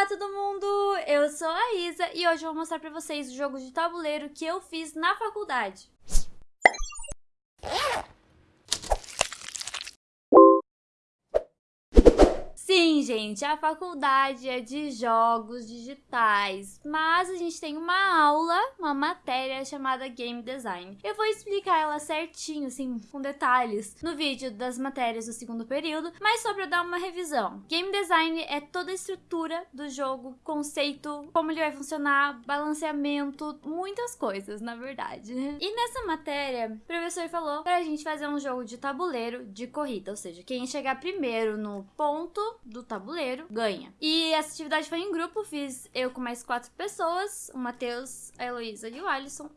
Olá todo mundo, eu sou a Isa e hoje eu vou mostrar pra vocês o jogo de tabuleiro que eu fiz na faculdade. Sim, gente, a faculdade é de jogos digitais, mas a gente tem uma aula, uma matéria chamada Game Design. Eu vou explicar ela certinho, assim, com detalhes, no vídeo das matérias do segundo período, mas só pra dar uma revisão. Game Design é toda a estrutura do jogo, conceito, como ele vai funcionar, balanceamento, muitas coisas, na verdade. E nessa matéria, o professor falou pra gente fazer um jogo de tabuleiro de corrida, ou seja, quem chegar primeiro no ponto do tabuleiro ganha. E essa atividade foi em grupo, fiz eu com mais quatro pessoas, o Matheus, a Heloísa e o Alisson.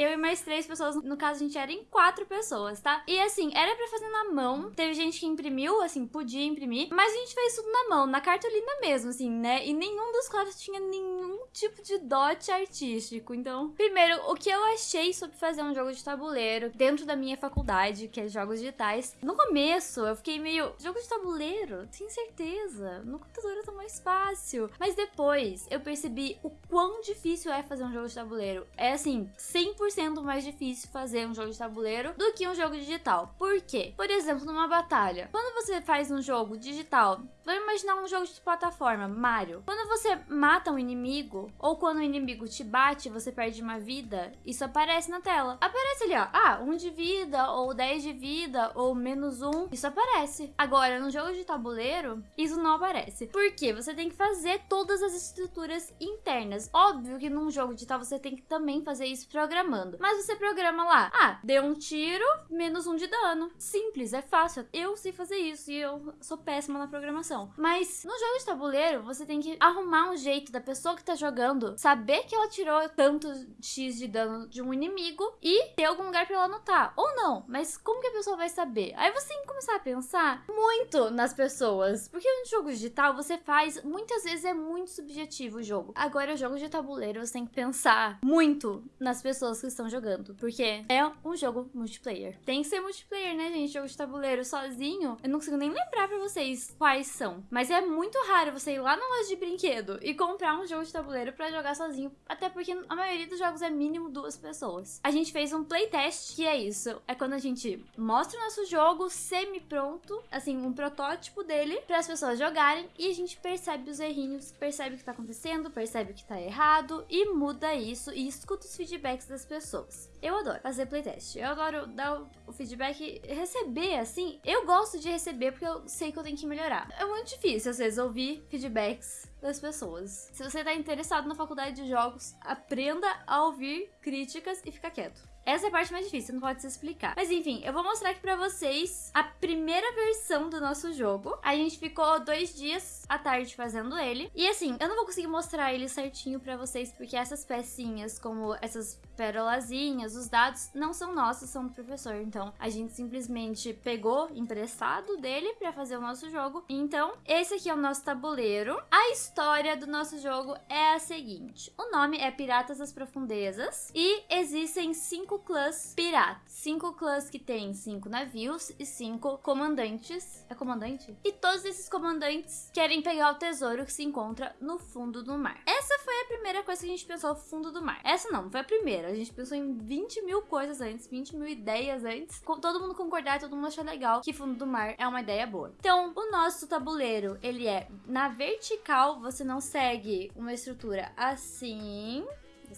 Eu e mais três pessoas, no caso a gente era em quatro pessoas, tá? E assim, era pra fazer na mão. Teve gente que imprimiu, assim, podia imprimir. Mas a gente fez tudo na mão, na cartolina mesmo, assim, né? E nenhum dos quatro tinha nenhum tipo de dote artístico. Então, primeiro, o que eu achei sobre fazer um jogo de tabuleiro dentro da minha faculdade, que é jogos digitais. No começo, eu fiquei meio, jogo de tabuleiro? Tenho certeza. No computador é tão mais fácil. Mas depois, eu percebi o quão difícil é fazer um jogo de tabuleiro. É assim, 100% 100% mais difícil fazer um jogo de tabuleiro do que um jogo digital. Por quê? Por exemplo, numa batalha. Quando você faz um jogo digital, vamos imaginar um jogo de plataforma, Mario. Quando você mata um inimigo, ou quando o inimigo te bate você perde uma vida, isso aparece na tela. Aparece ali, ó. Ah, um de vida, ou 10 de vida, ou menos um. Isso aparece. Agora, no jogo de tabuleiro, isso não aparece. Por quê? Você tem que fazer todas as estruturas internas. Óbvio que num jogo digital você tem que também fazer isso programando programando. Mas você programa lá, ah, deu um tiro, menos um de dano. Simples, é fácil. Eu sei fazer isso e eu sou péssima na programação. Mas no jogo de tabuleiro, você tem que arrumar um jeito da pessoa que tá jogando saber que ela tirou tanto X de dano de um inimigo e ter algum lugar pra ela anotar. Ou não, mas como que a pessoa vai saber? Aí você tem que começar a pensar muito nas pessoas. Porque no jogo digital você faz, muitas vezes é muito subjetivo o jogo. Agora, o jogo de tabuleiro, você tem que pensar muito nas pessoas pessoas que estão jogando. Porque é um jogo multiplayer. Tem que ser multiplayer, né, gente? Jogo de tabuleiro sozinho. Eu não consigo nem lembrar pra vocês quais são. Mas é muito raro você ir lá na loja de brinquedo e comprar um jogo de tabuleiro pra jogar sozinho. Até porque a maioria dos jogos é mínimo duas pessoas. A gente fez um playtest, que é isso. É quando a gente mostra o nosso jogo semi-pronto, assim, um protótipo dele, para as pessoas jogarem. E a gente percebe os errinhos, percebe o que tá acontecendo, percebe o que tá errado e muda isso e escuta os feedbacks das pessoas. Eu adoro fazer playtest. Eu adoro dar o feedback, receber, assim. Eu gosto de receber porque eu sei que eu tenho que melhorar. É muito difícil, às vezes, ouvir feedbacks das pessoas. Se você tá interessado na faculdade de jogos, aprenda a ouvir críticas e ficar quieto. Essa é a parte mais difícil, não pode se explicar. Mas enfim, eu vou mostrar aqui pra vocês a primeira versão do nosso jogo. A gente ficou dois dias à tarde fazendo ele. E assim, eu não vou conseguir mostrar ele certinho pra vocês, porque essas pecinhas, como essas perolazinhas, os dados, não são nossos, são do professor. Então, a gente simplesmente pegou emprestado dele pra fazer o nosso jogo. Então, esse aqui é o nosso tabuleiro. A história do nosso jogo é a seguinte. O nome é Piratas das Profundezas e existem cinco clãs piratas. Cinco clãs que têm cinco navios e cinco comandantes. É comandante? E todos esses comandantes querem pegar o tesouro que se encontra no fundo do mar. Essa foi a primeira coisa que a gente pensou, fundo do mar. Essa não, foi a primeira. A gente pensou em 20 mil coisas antes, 20 mil ideias antes. Todo mundo concordar, todo mundo achar legal que fundo do mar é uma ideia boa. Então, o nosso tabuleiro, ele é na vertical, você não segue uma estrutura assim,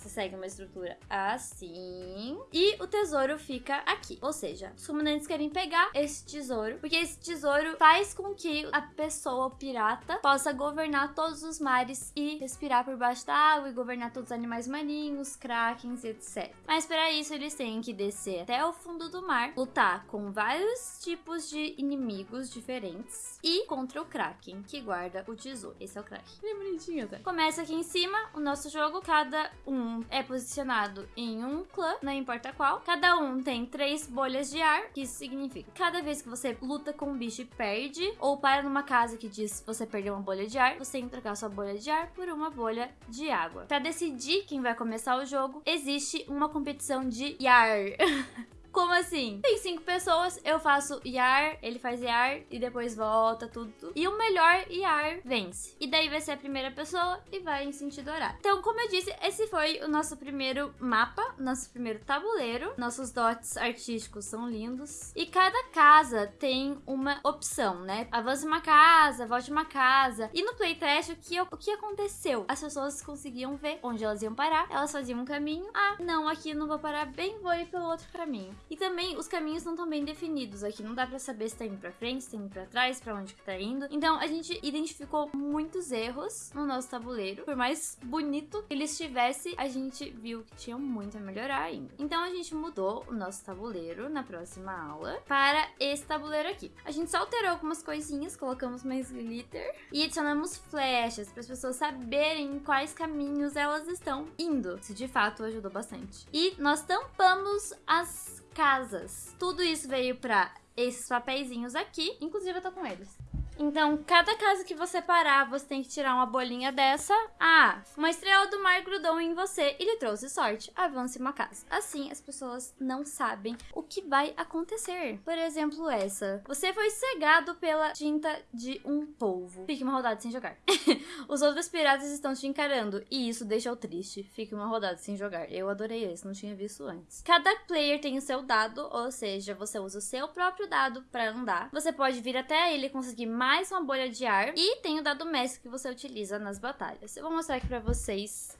você segue uma estrutura assim. E o tesouro fica aqui. Ou seja, os comandantes querem pegar esse tesouro, porque esse tesouro faz com que a pessoa, o pirata, possa governar todos os mares e respirar por baixo da água e governar todos os animais marinhos, krakens, etc. Mas para isso eles têm que descer até o fundo do mar, lutar com vários tipos de inimigos diferentes e contra o kraken, que guarda o tesouro. Esse é o kraken. Ele é bonitinho, tá? Começa aqui em cima o nosso jogo, cada um é posicionado em um clã, não importa qual. Cada um tem três bolhas de ar, que isso significa cada vez que você luta com um bicho e perde, ou para numa casa que diz você perdeu uma bolha de ar, você tem que trocar sua bolha de ar por uma bolha de água. Para decidir quem vai começar o jogo, existe uma competição de Yar. Como assim? Tem cinco pessoas, eu faço IAR, ele faz IAR e depois volta tudo. E o melhor IAR vence. E daí vai ser a primeira pessoa e vai em sentido horário. Então, como eu disse, esse foi o nosso primeiro mapa, nosso primeiro tabuleiro. Nossos dots artísticos são lindos. E cada casa tem uma opção, né? Avance uma casa, volte uma casa. E no playtest, o que, o que aconteceu? As pessoas conseguiam ver onde elas iam parar, elas faziam um caminho. Ah, não, aqui não vou parar bem, vou ir pelo outro caminho. E também os caminhos não estão bem definidos. Aqui não dá para saber se tá indo pra frente, se tá indo pra trás, para onde que tá indo. Então a gente identificou muitos erros no nosso tabuleiro. Por mais bonito que ele estivesse, a gente viu que tinha muito a melhorar ainda. Então a gente mudou o nosso tabuleiro na próxima aula para esse tabuleiro aqui. A gente só alterou algumas coisinhas, colocamos mais glitter e adicionamos flechas para as pessoas saberem em quais caminhos elas estão indo. Isso de fato ajudou bastante. E nós tampamos as casas. Tudo isso veio para esses papeizinhos aqui, inclusive eu tô com eles. Então, cada casa que você parar, você tem que tirar uma bolinha dessa. Ah, uma estrela do mar grudou em você e lhe trouxe sorte. Avance uma casa. Assim, as pessoas não sabem o que vai acontecer. Por exemplo, essa. Você foi cegado pela tinta de um polvo. Fique uma rodada sem jogar. Os outros piratas estão te encarando e isso deixa-o triste. Fique uma rodada sem jogar. Eu adorei esse, não tinha visto antes. Cada player tem o seu dado, ou seja, você usa o seu próprio dado para andar. Você pode vir até ele conseguir mais uma bolha de ar. E tem o dado mestre que você utiliza nas batalhas. Eu vou mostrar aqui pra vocês.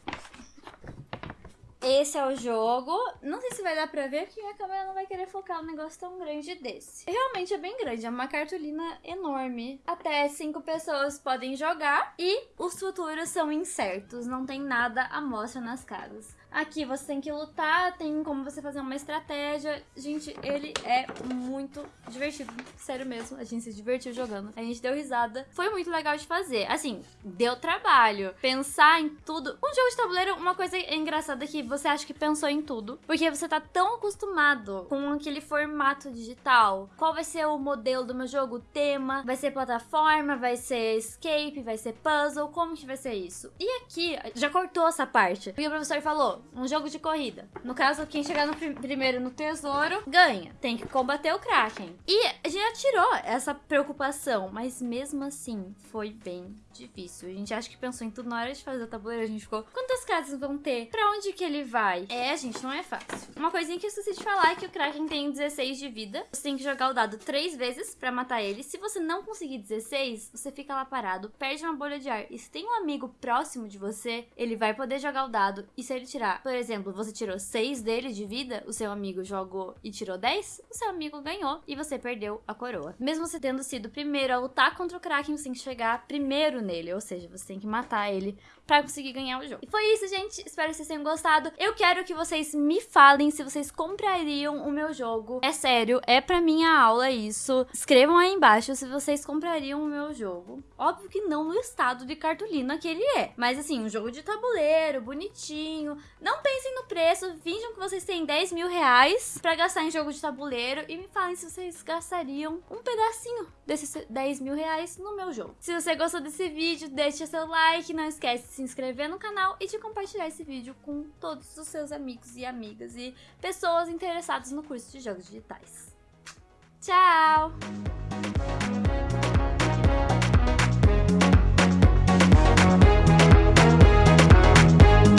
Esse é o jogo. Não sei se vai dar pra ver, porque minha câmera não vai querer focar um negócio tão grande desse. Realmente é bem grande, é uma cartolina enorme. Até cinco pessoas podem jogar e os futuros são incertos, não tem nada à mostra nas casas. Aqui você tem que lutar, tem como você fazer uma estratégia. Gente, ele é muito divertido. Sério mesmo, a gente se divertiu jogando. A gente deu risada. Foi muito legal de fazer. Assim, deu trabalho. Pensar em tudo. Um jogo de tabuleiro, uma coisa engraçada que você acha que pensou em tudo. Porque você tá tão acostumado com aquele formato digital. Qual vai ser o modelo do meu jogo? O tema? Vai ser plataforma? Vai ser escape? Vai ser puzzle? Como que vai ser isso? E aqui, já cortou essa parte. Porque o professor falou, um jogo de corrida. No caso, quem chegar no prim primeiro no tesouro ganha. Tem que combater o Kraken. E já tirou essa preocupação, mas mesmo assim foi bem difícil. A gente acha que pensou em tudo na hora de fazer o tabuleiro. A gente ficou, quantas casas vão ter? Pra onde que ele vai? É, gente, não é fácil. Uma coisinha que eu esqueci de falar é que o Kraken tem 16 de vida. Você tem que jogar o dado três vezes pra matar ele. Se você não conseguir 16, você fica lá parado, perde uma bolha de ar. E se tem um amigo próximo de você, ele vai poder jogar o dado. E se ele tirar, por exemplo, você tirou 6 dele de vida, o seu amigo jogou e tirou 10, o seu amigo ganhou e você perdeu a coroa. Mesmo você tendo sido o primeiro a lutar contra o Kraken, você tem que chegar primeiro nele, ou seja, você tem que matar ele para conseguir ganhar o jogo. E foi isso, gente. Espero que vocês tenham gostado. Eu quero que vocês me falem se vocês comprariam o meu jogo. É sério, é pra minha aula isso. Escrevam aí embaixo se vocês comprariam o meu jogo. Óbvio que não no estado de cartolina que ele é. Mas assim, um jogo de tabuleiro, bonitinho. Não pensem no preço, finjam que vocês têm 10 mil reais pra gastar em jogo de tabuleiro e me falem se vocês gastariam um pedacinho desses 10 mil reais no meu jogo. Se você gostou desse vídeo, deixa seu like, não esquece de se inscrever no canal e de compartilhar esse vídeo com todos os seus amigos e amigas e pessoas interessadas no curso de jogos digitais. Tchau!